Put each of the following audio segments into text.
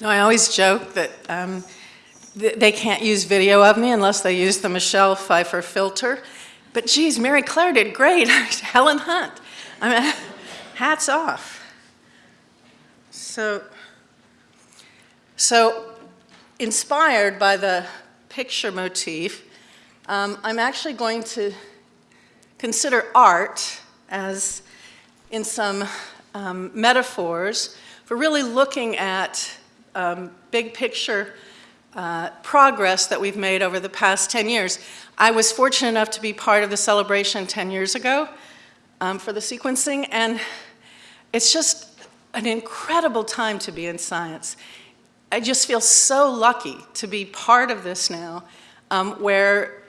No, I always joke that um, th they can't use video of me unless they use the Michelle Pfeiffer filter. But geez, Mary Claire did great. Helen Hunt. I mean, hats off. So, so inspired by the picture motif, um, I'm actually going to consider art as in some um, metaphors for really looking at um, big picture uh, progress that we've made over the past 10 years. I was fortunate enough to be part of the celebration 10 years ago um, for the sequencing, and it's just an incredible time to be in science. I just feel so lucky to be part of this now, um, where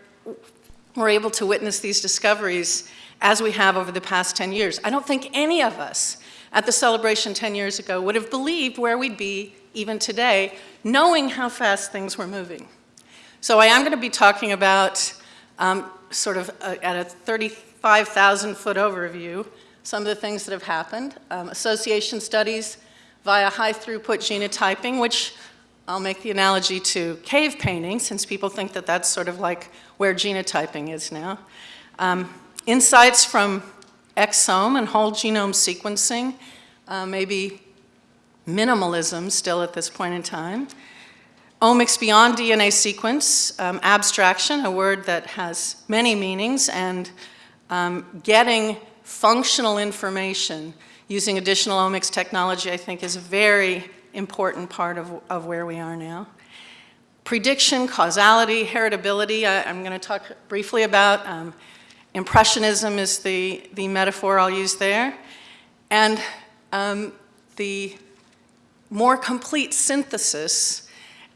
we're able to witness these discoveries as we have over the past 10 years. I don't think any of us at the celebration 10 years ago would have believed where we'd be even today, knowing how fast things were moving. So I am going to be talking about um, sort of a, at a 35,000 foot overview, some of the things that have happened. Um, association studies via high throughput genotyping, which I'll make the analogy to cave painting since people think that that's sort of like where genotyping is now. Um, insights from exome and whole genome sequencing, uh, maybe minimalism still at this point in time. Omics beyond DNA sequence, um, abstraction, a word that has many meanings, and um, getting functional information using additional omics technology, I think, is a very important part of, of where we are now. Prediction, causality, heritability, I, am going to talk briefly about. Um, impressionism is the, the metaphor I'll use there. And um, the more complete synthesis,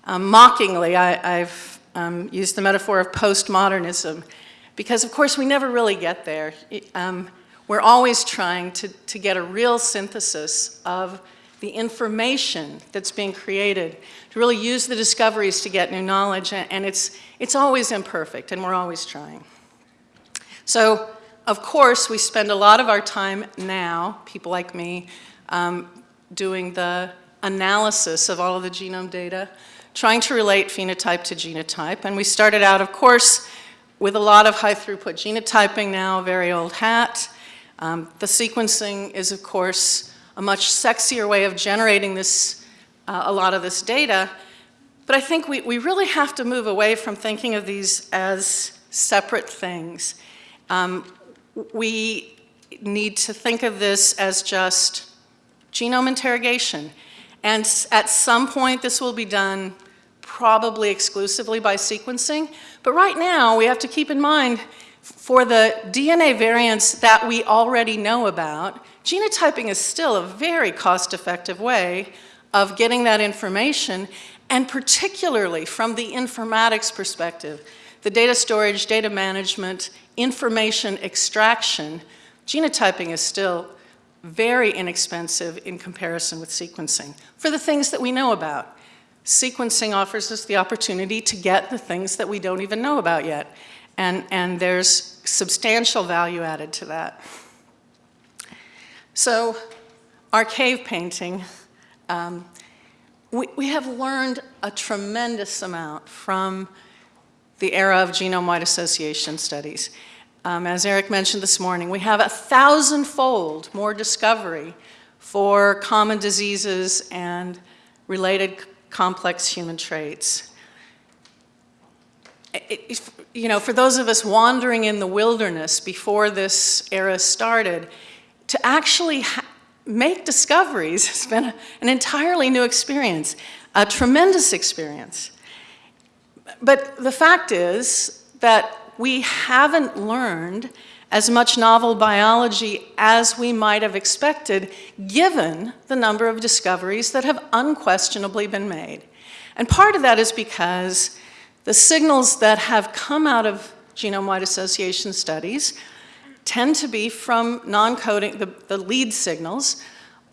um, mockingly, I, have um, used the metaphor of postmodernism, because of course we never really get there. Um, we're always trying to, to get a real synthesis of the information that's being created, to really use the discoveries to get new knowledge, and, it's, it's always imperfect, and we're always trying. So, of course, we spend a lot of our time now, people like me, um, doing the analysis of all of the genome data, trying to relate phenotype to genotype. And we started out, of course, with a lot of high throughput genotyping now, very old hat. Um, the sequencing is, of course, a much sexier way of generating this, uh, a lot of this data. But I think we, we really have to move away from thinking of these as separate things. Um, we need to think of this as just genome interrogation. And at some point, this will be done probably exclusively by sequencing. But right now, we have to keep in mind, for the DNA variants that we already know about, genotyping is still a very cost-effective way of getting that information, and particularly from the informatics perspective, the data storage, data management, information extraction, genotyping is still very inexpensive in comparison with sequencing for the things that we know about. Sequencing offers us the opportunity to get the things that we don't even know about yet. And, and there's substantial value added to that. So our cave painting, um, we, we have learned a tremendous amount from the era of genome-wide association studies. Um, as Eric mentioned this morning, we have a thousand-fold more discovery for common diseases and related complex human traits. It, it, you know, for those of us wandering in the wilderness before this era started, to actually make discoveries has been an entirely new experience, a tremendous experience. But the fact is that we haven't learned as much novel biology as we might have expected given the number of discoveries that have unquestionably been made. And part of that is because the signals that have come out of genome-wide association studies tend to be from non-coding, the, the lead signals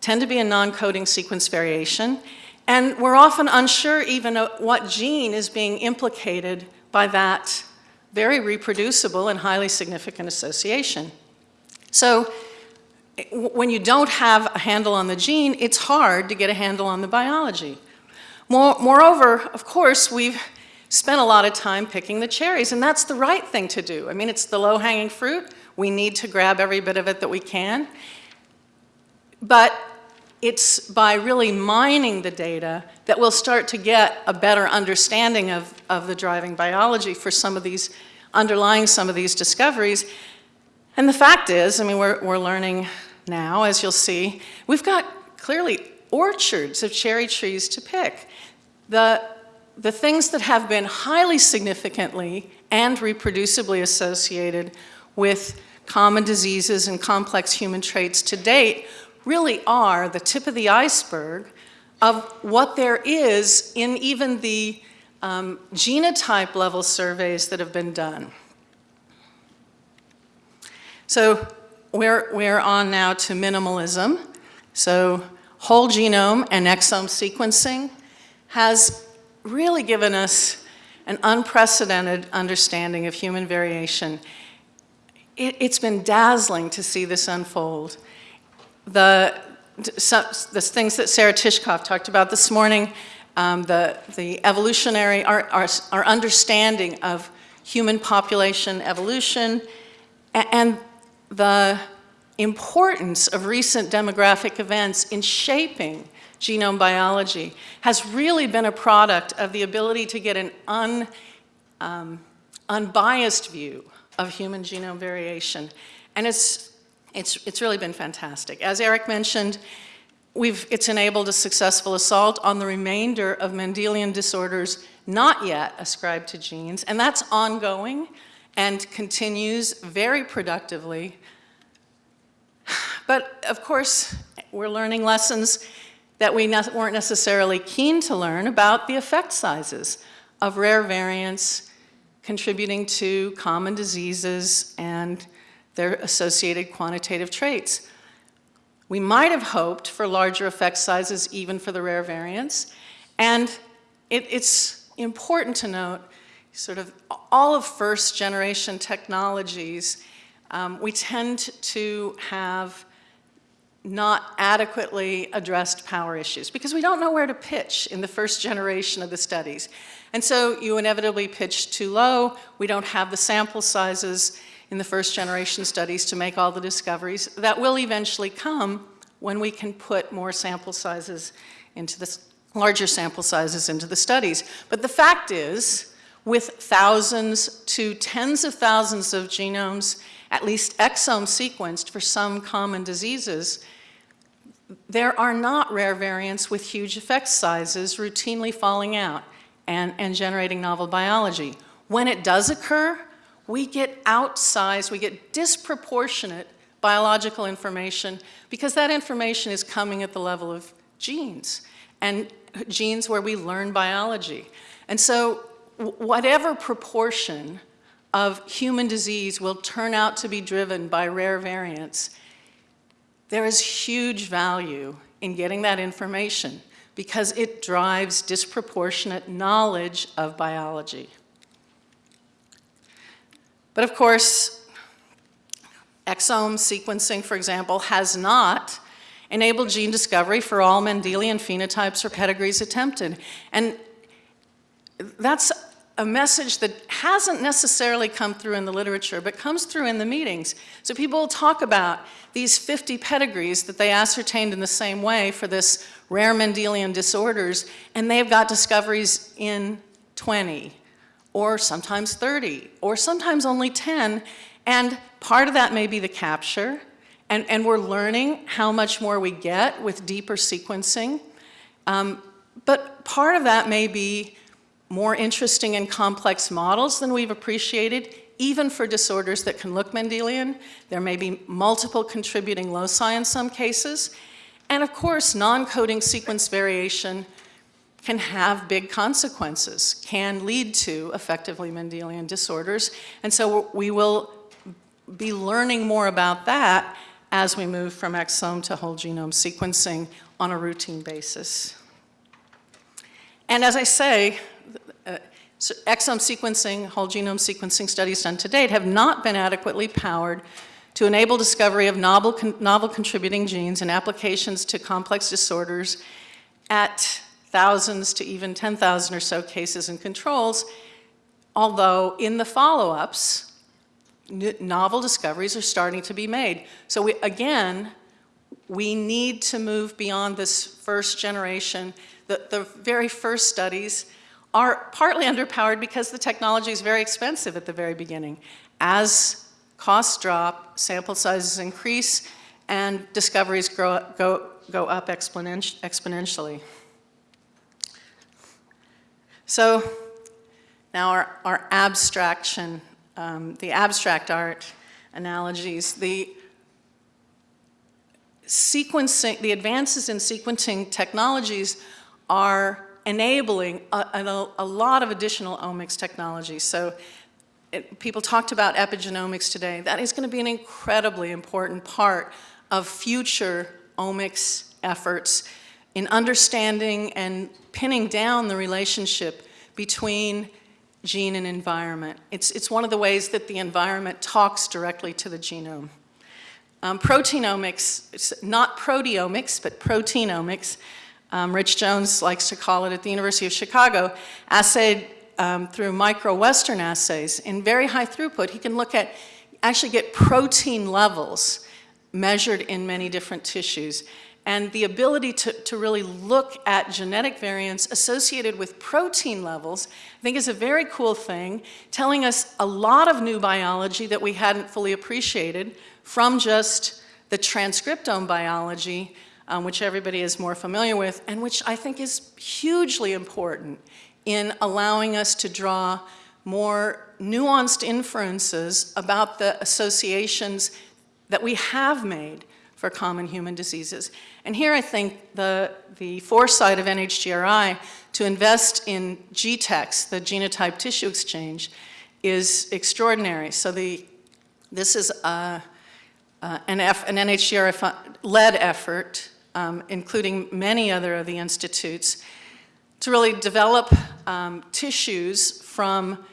tend to be a non-coding sequence variation, and we're often unsure even what gene is being implicated by that very reproducible and highly significant association. So when you don't have a handle on the gene, it's hard to get a handle on the biology. More, moreover, of course, we've spent a lot of time picking the cherries, and that's the right thing to do. I mean, it's the low-hanging fruit. We need to grab every bit of it that we can. But it's by really mining the data that we'll start to get a better understanding of, of the driving biology for some of these, underlying some of these discoveries. And the fact is, I mean, we're, we're learning now, as you'll see, we've got clearly orchards of cherry trees to pick. The, the things that have been highly significantly and reproducibly associated with common diseases and complex human traits to date really are the tip of the iceberg of what there is in even the um, genotype level surveys that have been done. So we're, we're on now to minimalism. So whole genome and exome sequencing has really given us an unprecedented understanding of human variation. It, has been dazzling to see this unfold. The, the things that Sarah Tishkoff talked about this morning, um, the, the evolutionary, our, our, our understanding of human population evolution, and the importance of recent demographic events in shaping genome biology has really been a product of the ability to get an un, um, unbiased view of human genome variation. And it's, it's, it's really been fantastic. As Eric mentioned, we've, it's enabled a successful assault on the remainder of Mendelian disorders not yet ascribed to genes, and that's ongoing and continues very productively but of course, we're learning lessons that we ne weren't necessarily keen to learn about the effect sizes of rare variants contributing to common diseases and their associated quantitative traits. We might have hoped for larger effect sizes even for the rare variants. And it, it's important to note sort of all of first generation technologies, um, we tend to have not adequately addressed power issues because we don't know where to pitch in the first generation of the studies. And so you inevitably pitch too low. We don't have the sample sizes in the first generation studies to make all the discoveries. That will eventually come when we can put more sample sizes into the larger sample sizes into the studies. But the fact is, with thousands to tens of thousands of genomes at least exome sequenced for some common diseases, there are not rare variants with huge effect sizes routinely falling out and, and generating novel biology. When it does occur, we get outsized, we get disproportionate biological information because that information is coming at the level of genes and genes where we learn biology. And so whatever proportion of human disease will turn out to be driven by rare variants, there is huge value in getting that information because it drives disproportionate knowledge of biology. But of course, exome sequencing, for example, has not enabled gene discovery for all Mendelian phenotypes or pedigrees attempted. And that's a message that hasn't necessarily come through in the literature, but comes through in the meetings. So people talk about these 50 pedigrees that they ascertained in the same way for this rare Mendelian disorders, and they've got discoveries in 20, or sometimes 30, or sometimes only 10, and part of that may be the capture, and, and we're learning how much more we get with deeper sequencing. Um, but part of that may be more interesting and complex models than we've appreciated, even for disorders that can look Mendelian. There may be multiple contributing loci in some cases. And of course, non-coding sequence variation can have big consequences, can lead to effectively Mendelian disorders. And so we will be learning more about that as we move from exome to whole genome sequencing on a routine basis. And as I say, so exome sequencing, whole genome sequencing studies done to date have not been adequately powered to enable discovery of novel, con novel contributing genes and applications to complex disorders at thousands to even 10,000 or so cases and controls, although in the follow-ups, novel discoveries are starting to be made. So we, again, we need to move beyond this first generation. The, the very first studies are partly underpowered because the technology is very expensive at the very beginning. As costs drop, sample sizes increase, and discoveries grow, go, go up exponentially. So now our, our abstraction, um, the abstract art analogies, the sequencing, the advances in sequencing technologies are enabling a, a, a lot of additional omics technologies. So it, people talked about epigenomics today. That is going to be an incredibly important part of future omics efforts in understanding and pinning down the relationship between gene and environment. It's, it's one of the ways that the environment talks directly to the genome. Um, not proteomics, but proteinomics, um, Rich Jones likes to call it at the University of Chicago, assayed um, through micro-western assays in very high throughput. He can look at, actually get protein levels measured in many different tissues. And the ability to, to really look at genetic variants associated with protein levels, I think is a very cool thing, telling us a lot of new biology that we hadn't fully appreciated from just the transcriptome biology, um, which everybody is more familiar with, and which I think is hugely important in allowing us to draw more nuanced inferences about the associations that we have made for common human diseases. And here I think the, the foresight of NHGRI to invest in GTEx, the genotype tissue exchange, is extraordinary. So the, this is a, uh, an, F, an NHGRI-led effort, um, including many other of the institutes, to really develop um, tissues from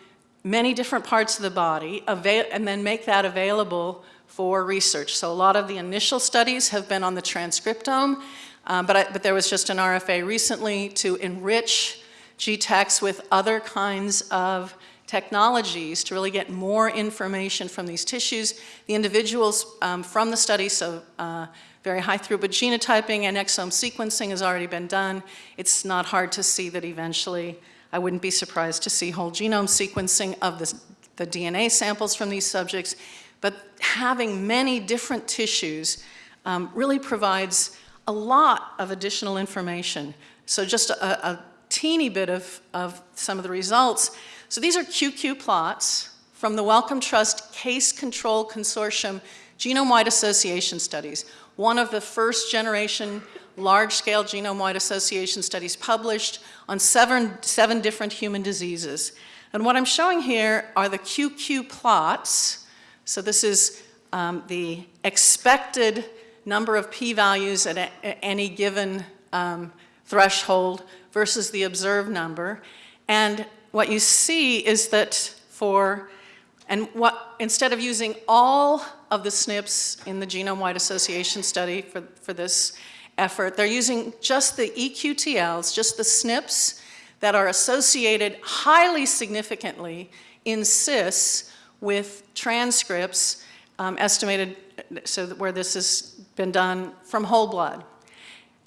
many different parts of the body and then make that available for research. So a lot of the initial studies have been on the transcriptome, um, but, I, but there was just an RFA recently to enrich GTEx with other kinds of technologies to really get more information from these tissues. The individuals um, from the study, so uh, very high throughput genotyping and exome sequencing has already been done. It's not hard to see that eventually, I wouldn't be surprised to see whole genome sequencing of the, the DNA samples from these subjects but having many different tissues um, really provides a lot of additional information. So just a, a teeny bit of, of some of the results. So these are QQ plots from the Wellcome Trust Case Control Consortium Genome-Wide Association Studies, one of the first generation large-scale genome-wide association studies published on seven, seven different human diseases. And what I'm showing here are the QQ plots so this is um, the expected number of p-values at, at, any given um, threshold versus the observed number. And what you see is that for, and what, instead of using all of the SNPs in the genome-wide association study for, for this effort, they're using just the EQTLs, just the SNPs that are associated highly significantly in cis with transcripts um, estimated so where this has been done from whole blood.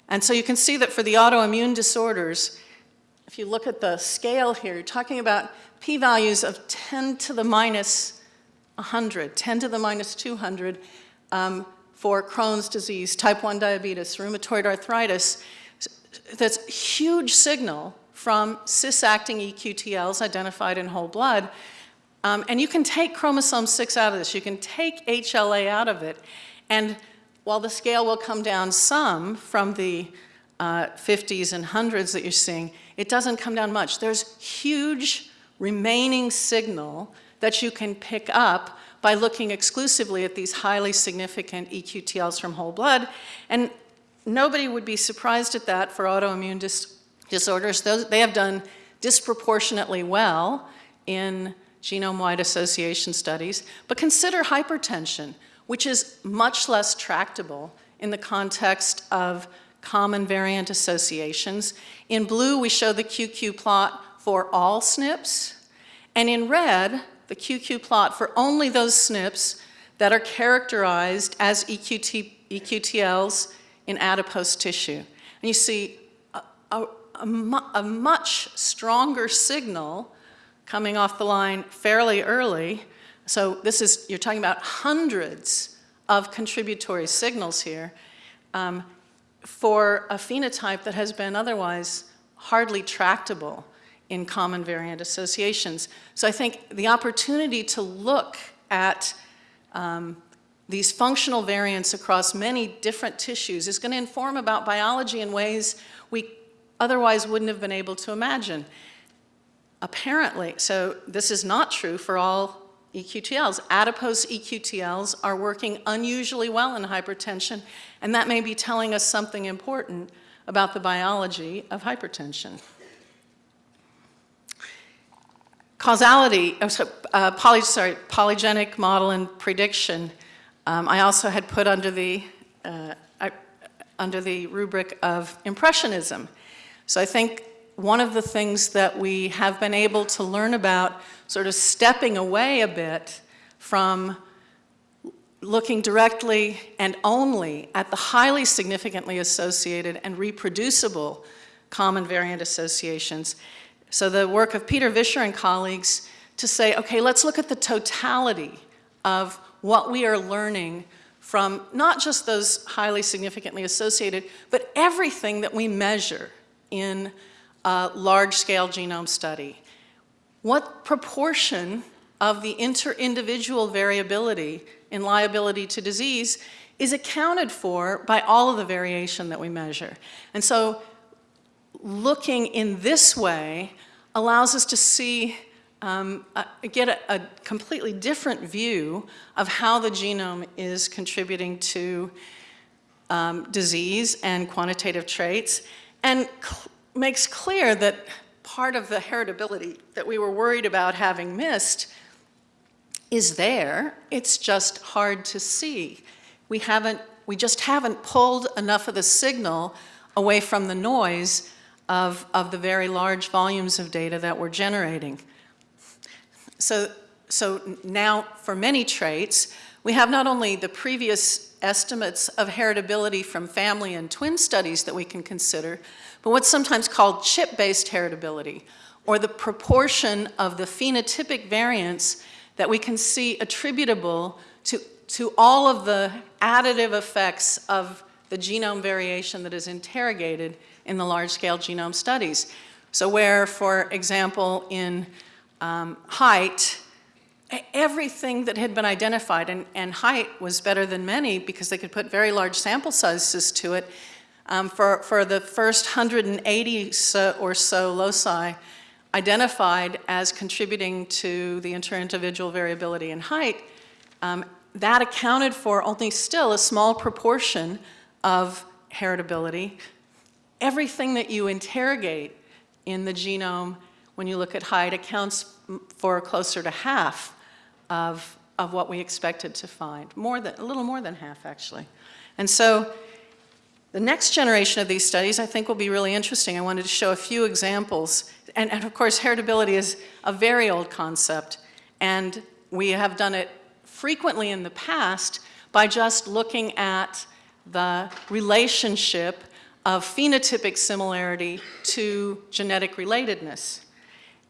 And so you can see that for the autoimmune disorders, if you look at the scale here, you're talking about p-values of 10 to the minus 100, 10 to the minus 200 um, for Crohn's disease, type 1 diabetes, rheumatoid arthritis. That's huge signal from cis-acting EQTLs identified in whole blood um, and you can take chromosome 6 out of this. You can take HLA out of it. And while the scale will come down some from the uh, 50s and 100s that you're seeing, it doesn't come down much. There's huge remaining signal that you can pick up by looking exclusively at these highly significant EQTLs from whole blood. And nobody would be surprised at that for autoimmune dis disorders. Those, they have done disproportionately well in genome-wide association studies, but consider hypertension, which is much less tractable in the context of common variant associations. In blue, we show the QQ plot for all SNPs, and in red, the QQ plot for only those SNPs that are characterized as EQT, EQTLs in adipose tissue. And you see a, a, a, mu a much stronger signal coming off the line fairly early. So this is, you're talking about hundreds of contributory signals here um, for a phenotype that has been otherwise hardly tractable in common variant associations. So I think the opportunity to look at um, these functional variants across many different tissues is going to inform about biology in ways we otherwise wouldn't have been able to imagine. Apparently, so this is not true for all EQTLs. Adipose EQTLs are working unusually well in hypertension, and that may be telling us something important about the biology of hypertension. Causality, oh, so, uh, poly, sorry, polygenic model and prediction, um, I also had put under the, uh, I, under the rubric of impressionism. So I think one of the things that we have been able to learn about sort of stepping away a bit from looking directly and only at the highly significantly associated and reproducible common variant associations. So the work of Peter Visscher and colleagues to say, okay, let's look at the totality of what we are learning from not just those highly significantly associated, but everything that we measure in a large-scale genome study. What proportion of the inter-individual variability in liability to disease is accounted for by all of the variation that we measure. And so looking in this way allows us to see, um, uh, get a, a, completely different view of how the genome is contributing to um, disease and quantitative traits, and makes clear that part of the heritability that we were worried about having missed is there, it's just hard to see. We haven't, we just haven't pulled enough of the signal away from the noise of, of the very large volumes of data that we're generating. So, so now for many traits, we have not only the previous estimates of heritability from family and twin studies that we can consider, but what's sometimes called chip-based heritability, or the proportion of the phenotypic variants that we can see attributable to, to all of the additive effects of the genome variation that is interrogated in the large-scale genome studies. So where, for example, in um, height, everything that had been identified, and, and, height was better than many because they could put very large sample sizes to it, um, for, for the first 180 so, or so loci identified as contributing to the inter-individual variability in height, um, that accounted for only still a small proportion of heritability, everything that you interrogate in the genome when you look at height accounts for closer to half of, of what we expected to find, more than, a little more than half actually. And so the next generation of these studies I think will be really interesting. I wanted to show a few examples. And, and of course, heritability is a very old concept, and we have done it frequently in the past by just looking at the relationship of phenotypic similarity to genetic relatedness.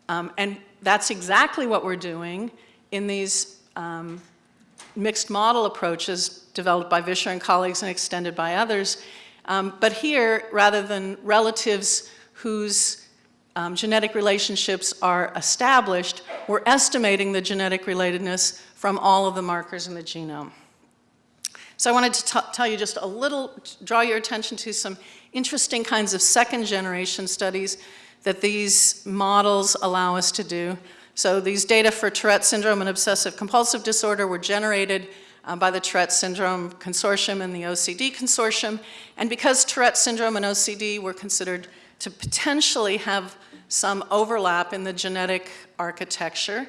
Um, and that's exactly what we're doing in these um, mixed model approaches developed by Visscher and colleagues and extended by others. Um, but here, rather than relatives whose um, genetic relationships are established, we're estimating the genetic relatedness from all of the markers in the genome. So I wanted to tell you just a little, draw your attention to some interesting kinds of second generation studies that these models allow us to do. So these data for Tourette syndrome and obsessive compulsive disorder were generated uh, by the Tourette Syndrome Consortium and the OCD Consortium. And because Tourette syndrome and OCD were considered to potentially have some overlap in the genetic architecture,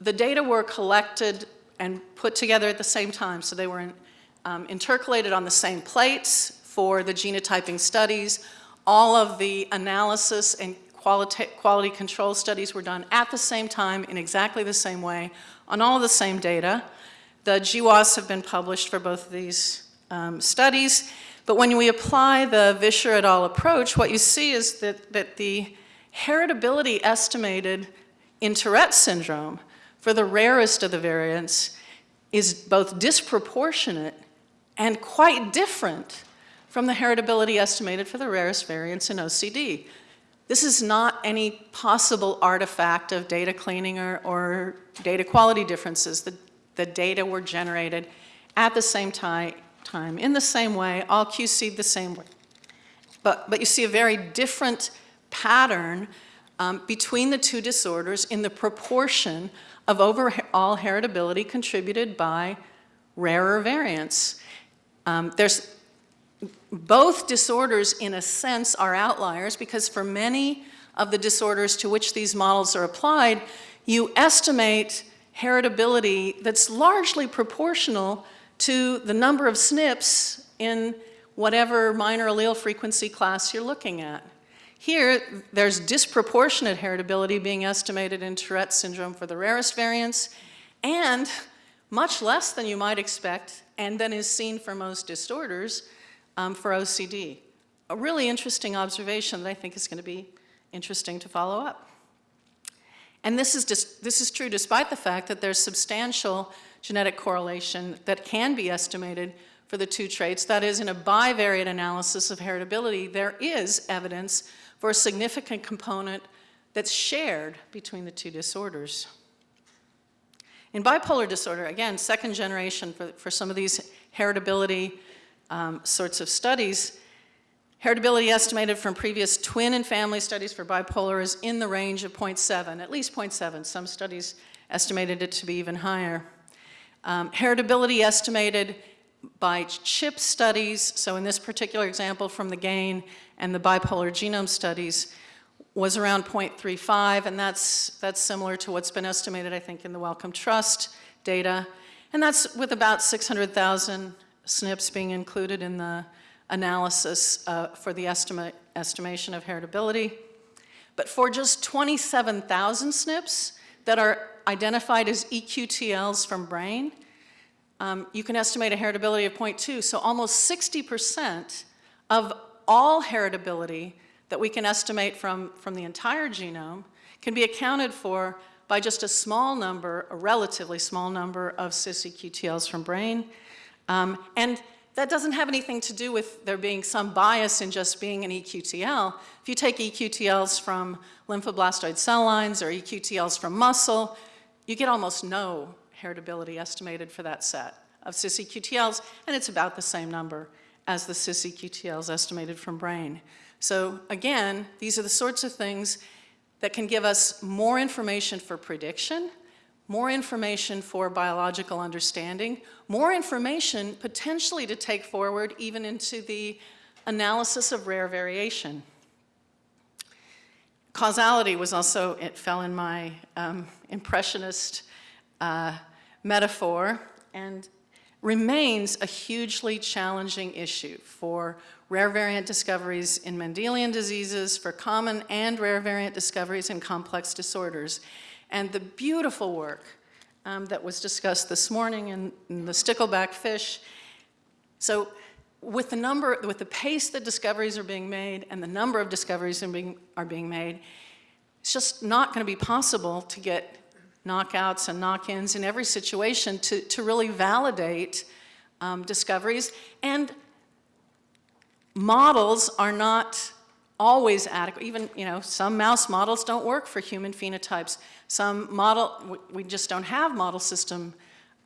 the data were collected and put together at the same time. So they were in, um, intercalated on the same plates for the genotyping studies. All of the analysis and quality, quality control studies were done at the same time in exactly the same way on all the same data. The GWAS have been published for both of these um, studies, but when we apply the Visscher et al. approach, what you see is that, that the heritability estimated in Tourette syndrome for the rarest of the variants is both disproportionate and quite different from the heritability estimated for the rarest variants in OCD. This is not any possible artifact of data cleaning or, or data quality differences. The, the data were generated at the same time, in the same way, all QC'd the same way. But, but you see a very different pattern um, between the two disorders in the proportion of overall heritability contributed by rarer variants. Um, there's both disorders, in a sense, are outliers because for many of the disorders to which these models are applied, you estimate heritability that's largely proportional to the number of SNPs in whatever minor allele frequency class you're looking at. Here, there's disproportionate heritability being estimated in Tourette syndrome for the rarest variants, and much less than you might expect, and than is seen for most disorders um, for OCD. A really interesting observation that I think is going to be interesting to follow up. And this is, this is true despite the fact that there's substantial genetic correlation that can be estimated for the two traits. That is, in a bivariate analysis of heritability, there is evidence for a significant component that's shared between the two disorders. In bipolar disorder, again, second generation for, for some of these heritability um, sorts of studies, heritability estimated from previous twin and family studies for bipolar is in the range of 0.7, at least 0.7. Some studies estimated it to be even higher. Um, heritability estimated by CHIP studies, so in this particular example from the GAIN and the bipolar genome studies, was around 0.35, and that's, that's similar to what's been estimated, I think, in the Wellcome Trust data. And that's with about 600,000 SNPs being included in the analysis uh, for the estimate, estimation of heritability. But for just 27,000 SNPs that are identified as EQTLs from brain, um, you can estimate a heritability of 0.2. So almost 60% of all heritability that we can estimate from, from the entire genome can be accounted for by just a small number, a relatively small number of cis EQTLs from brain. Um, and that doesn't have anything to do with there being some bias in just being an EQTL. If you take EQTLs from lymphoblastoid cell lines or EQTLs from muscle, you get almost no heritability estimated for that set of cis-EQTLs, and it's about the same number as the cis-EQTLs estimated from brain. So again, these are the sorts of things that can give us more information for prediction, more information for biological understanding, more information potentially to take forward even into the analysis of rare variation. Causality was also, it fell in my um, impressionist uh, metaphor and remains a hugely challenging issue for rare variant discoveries in Mendelian diseases, for common and rare variant discoveries in complex disorders. And the beautiful work um, that was discussed this morning in, in, the stickleback fish. So with the number, with the pace that discoveries are being made and the number of discoveries are being, are being made, it's just not going to be possible to get knockouts and knock-ins in every situation to, to really validate um, discoveries. And models are not always adequate. Even, you know, some mouse models don't work for human phenotypes. Some model, we just don't have model system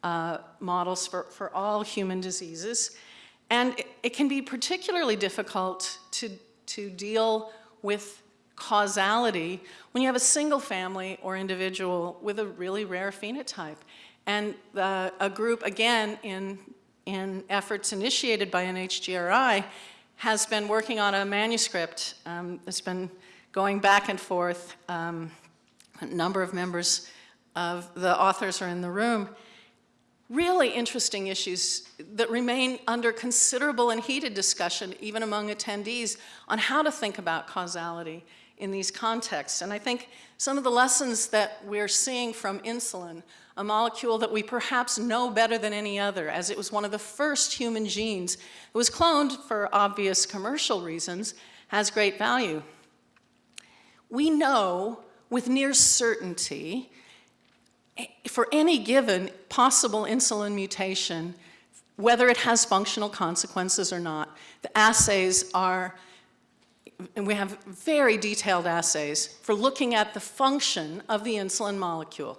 uh, models for, for all human diseases. And it, it can be particularly difficult to, to deal with causality when you have a single family or individual with a really rare phenotype. And a group, again, in, in efforts initiated by NHGRI, has been working on a manuscript um, that's been going back and forth. Um, a number of members of the authors are in the room, really interesting issues that remain under considerable and heated discussion, even among attendees, on how to think about causality in these contexts. And I think some of the lessons that we're seeing from insulin, a molecule that we perhaps know better than any other, as it was one of the first human genes that was cloned for obvious commercial reasons, has great value. We know with near certainty eh, for any given possible insulin mutation, whether it has functional consequences or not, the assays are, and we have very detailed assays for looking at the function of the insulin molecule.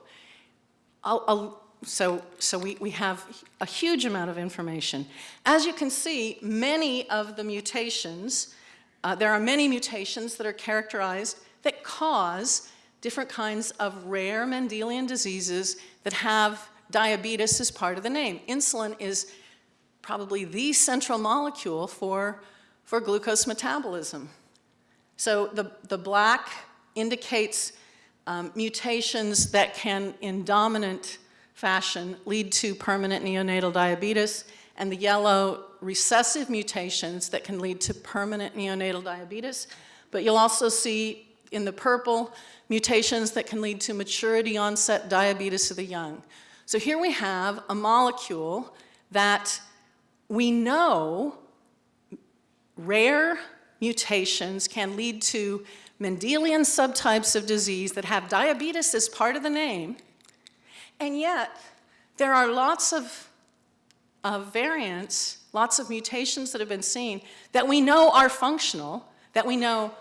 I'll, I'll, so so we, we have a huge amount of information. As you can see, many of the mutations, uh, there are many mutations that are characterized that cause different kinds of rare Mendelian diseases that have diabetes as part of the name. Insulin is probably the central molecule for, for glucose metabolism. So the, the black indicates um, mutations that can, in dominant fashion, lead to permanent neonatal diabetes, and the yellow recessive mutations that can lead to permanent neonatal diabetes. But you'll also see in the purple mutations that can lead to maturity onset diabetes of the young. So here we have a molecule that we know rare mutations can lead to Mendelian subtypes of disease that have diabetes as part of the name, and yet there are lots of, of variants, lots of mutations that have been seen that we know are functional, that we know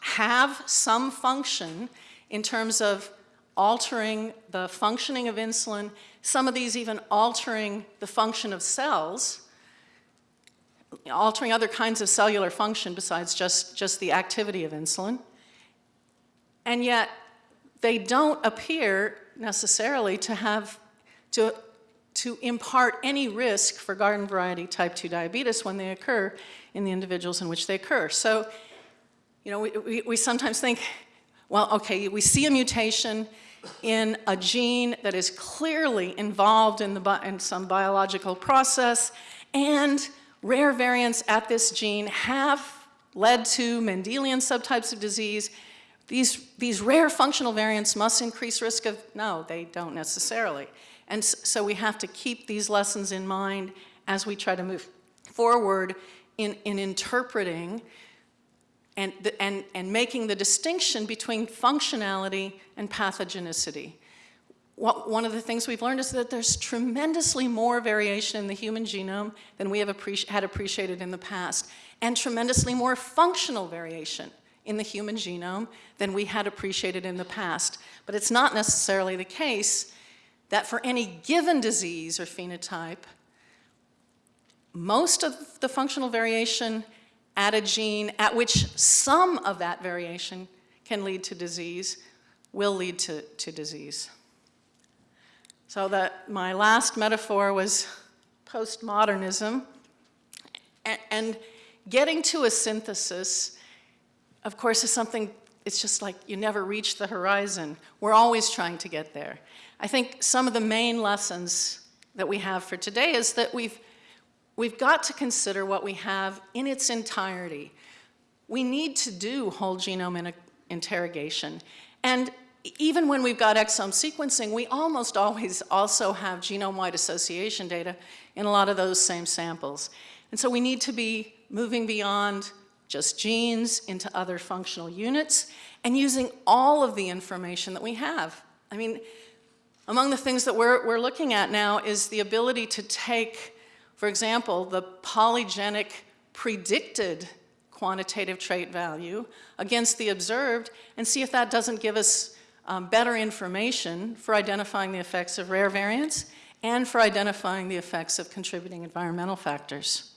have some function in terms of altering the functioning of insulin, some of these even altering the function of cells, altering other kinds of cellular function besides just, just the activity of insulin. And yet, they don't appear necessarily to have, to, to impart any risk for garden variety type 2 diabetes when they occur in the individuals in which they occur. So, you know, we, we, we sometimes think, well, okay, we see a mutation in a gene that is clearly involved in, the, in some biological process, and rare variants at this gene have led to Mendelian subtypes of disease. These, these rare functional variants must increase risk of, no, they don't necessarily. And so we have to keep these lessons in mind as we try to move forward in, in interpreting and, the, and, and making the distinction between functionality and pathogenicity. What, one of the things we've learned is that there's tremendously more variation in the human genome than we have appreci had appreciated in the past, and tremendously more functional variation in the human genome than we had appreciated in the past. But it's not necessarily the case that for any given disease or phenotype, most of the functional variation at a gene at which some of that variation can lead to disease, will lead to, to disease. So that my last metaphor was postmodernism. And, and getting to a synthesis, of course, is something, it's just like you never reach the horizon. We're always trying to get there. I think some of the main lessons that we have for today is that we've We've got to consider what we have in its entirety. We need to do whole genome interrogation. And even when we've got exome sequencing, we almost always also have genome-wide association data in a lot of those same samples. And so we need to be moving beyond just genes into other functional units and using all of the information that we have. I mean, among the things that we're, we're looking at now is the ability to take for example, the polygenic predicted quantitative trait value against the observed and see if that doesn't give us um, better information for identifying the effects of rare variants and for identifying the effects of contributing environmental factors.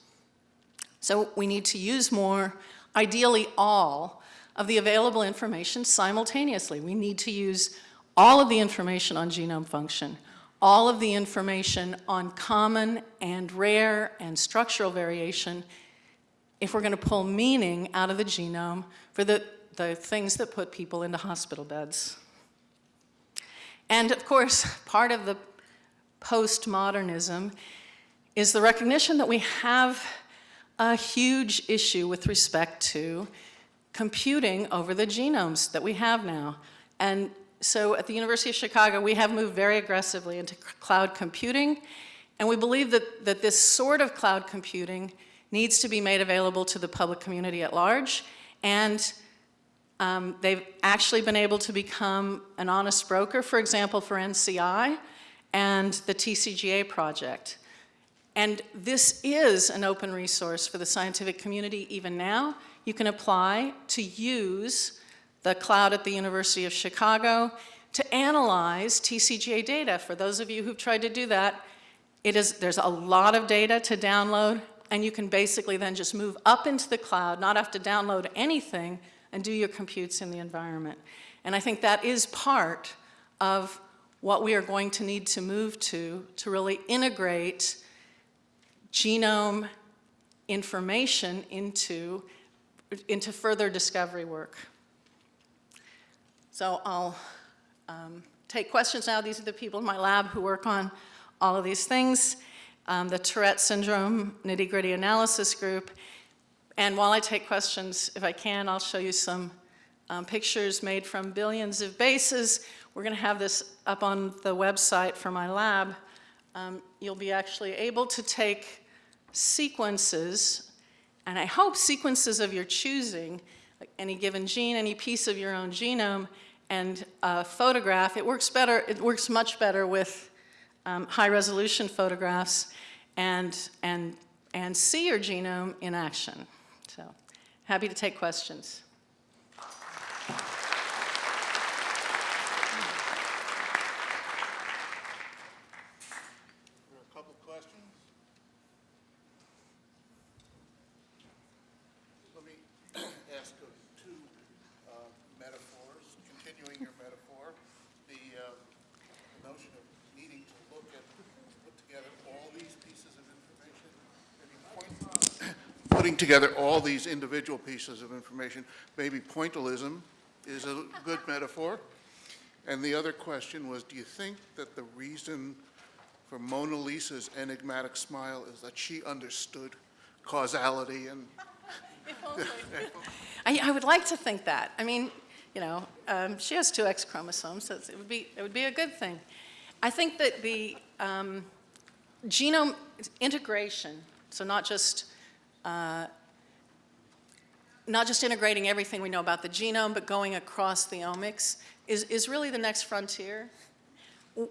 So we need to use more, ideally all, of the available information simultaneously. We need to use all of the information on genome function, all of the information on common and rare and structural variation if we're going to pull meaning out of the genome for the, the things that put people into hospital beds. And of course, part of the postmodernism is the recognition that we have a huge issue with respect to computing over the genomes that we have now. And so at the University of Chicago, we have moved very aggressively into cloud computing, and we believe that, that this sort of cloud computing needs to be made available to the public community at large, and um, they've actually been able to become an honest broker, for example, for NCI and the TCGA project. And this is an open resource for the scientific community even now. You can apply to use the cloud at the University of Chicago to analyze TCGA data. For those of you who've tried to do that, it is, there's a lot of data to download, and you can basically then just move up into the cloud, not have to download anything, and do your computes in the environment. And I think that is part of what we are going to need to move to, to really integrate genome information into, into further discovery work. So I'll um, take questions now. These are the people in my lab who work on all of these things. Um, the Tourette syndrome nitty-gritty analysis group. And while I take questions, if I can, I'll show you some um, pictures made from billions of bases. We're going to have this up on the website for my lab. Um, you'll be actually able to take sequences, and I hope sequences of your choosing, like any given gene, any piece of your own genome, and a photograph. It works better, it works much better with um, high resolution photographs and, and, and see your genome in action. So happy to take questions. Putting together all these individual pieces of information, maybe pointillism is a good metaphor. And the other question was, do you think that the reason for Mona Lisa's enigmatic smile is that she understood causality and... I, I, would like to think that. I mean, you know, um, she has two X chromosomes, so it would be, it would be a good thing. I think that the um, genome integration, so not just uh, not just integrating everything we know about the genome, but going across the omics is, is really the next frontier.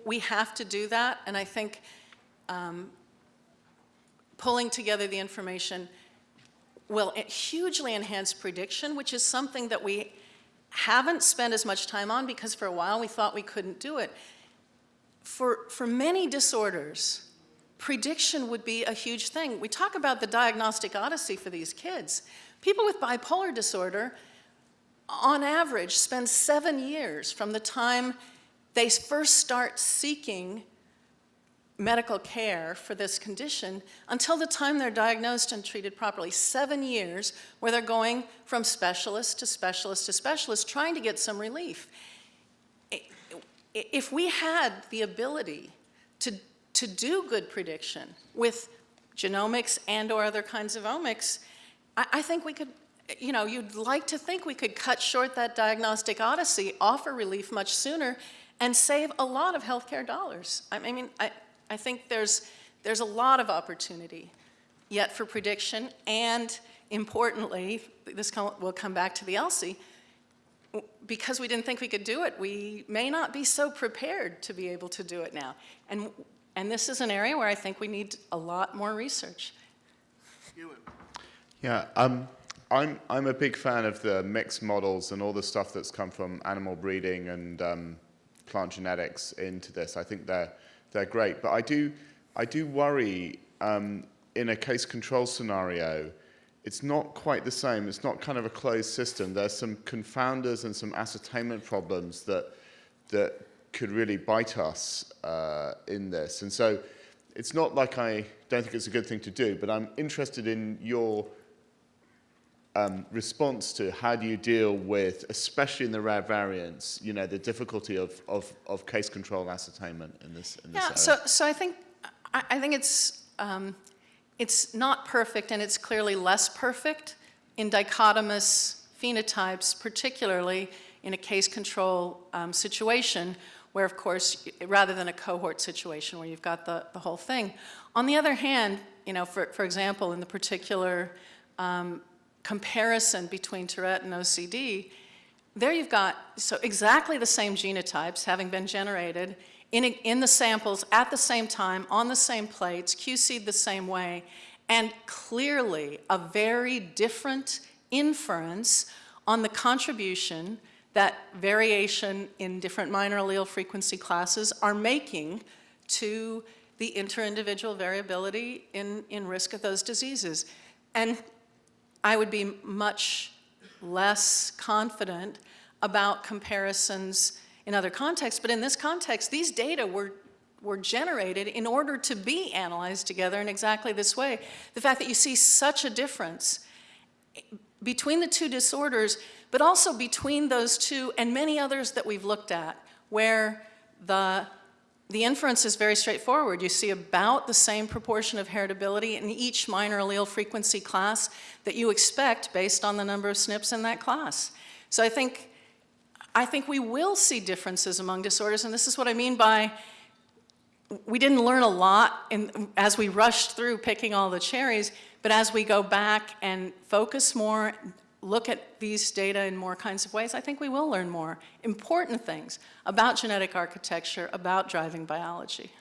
We have to do that, and I think um, pulling together the information will hugely enhance prediction, which is something that we haven't spent as much time on because for a while we thought we couldn't do it. For, for many disorders, prediction would be a huge thing. We talk about the diagnostic odyssey for these kids. People with bipolar disorder, on average, spend seven years from the time they first start seeking medical care for this condition until the time they're diagnosed and treated properly. Seven years where they're going from specialist to specialist to specialist trying to get some relief. If we had the ability to to do good prediction with genomics and or other kinds of omics, I, I think we could, you know, you'd like to think we could cut short that diagnostic odyssey, offer relief much sooner, and save a lot of healthcare dollars. I mean, I, I think there's, there's a lot of opportunity yet for prediction, and importantly, this will come back to the ELSI, because we didn't think we could do it, we may not be so prepared to be able to do it now. And and this is an area where I think we need a lot more research. Yeah, um, I'm, I'm a big fan of the mixed models and all the stuff that's come from animal breeding and um, plant genetics into this. I think they're, they're great. But I do, I do worry um, in a case control scenario, it's not quite the same. It's not kind of a closed system. There's some confounders and some ascertainment problems that, that could really bite us uh, in this. And so it's not like I don't think it's a good thing to do, but I'm interested in your um, response to how do you deal with, especially in the rare variants, you know, the difficulty of, of, of case control ascertainment in this, in this Yeah, area? so, so I think, I, I think it's, um, it's not perfect, and it's clearly less perfect in dichotomous phenotypes, particularly in a case control um, situation, where, of course, rather than a cohort situation where you've got the, the whole thing. On the other hand, you know, for, for example, in the particular um, comparison between Tourette and OCD, there you've got, so exactly the same genotypes having been generated in, a- in the samples at the same time, on the same plates, QC'd the same way, and clearly a very different inference on the contribution that variation in different minor allele frequency classes are making to the inter-individual variability in, in risk of those diseases. And I would be much less confident about comparisons in other contexts, but in this context, these data were, were generated in order to be analyzed together in exactly this way. The fact that you see such a difference between the two disorders, but also between those two and many others that we've looked at, where the, the inference is very straightforward. You see about the same proportion of heritability in each minor allele frequency class that you expect based on the number of SNPs in that class. So I think, I think we will see differences among disorders, and this is what I mean by we didn't learn a lot in, as we rushed through picking all the cherries, but as we go back and focus more, look at these data in more kinds of ways, I think we will learn more important things about genetic architecture, about driving biology.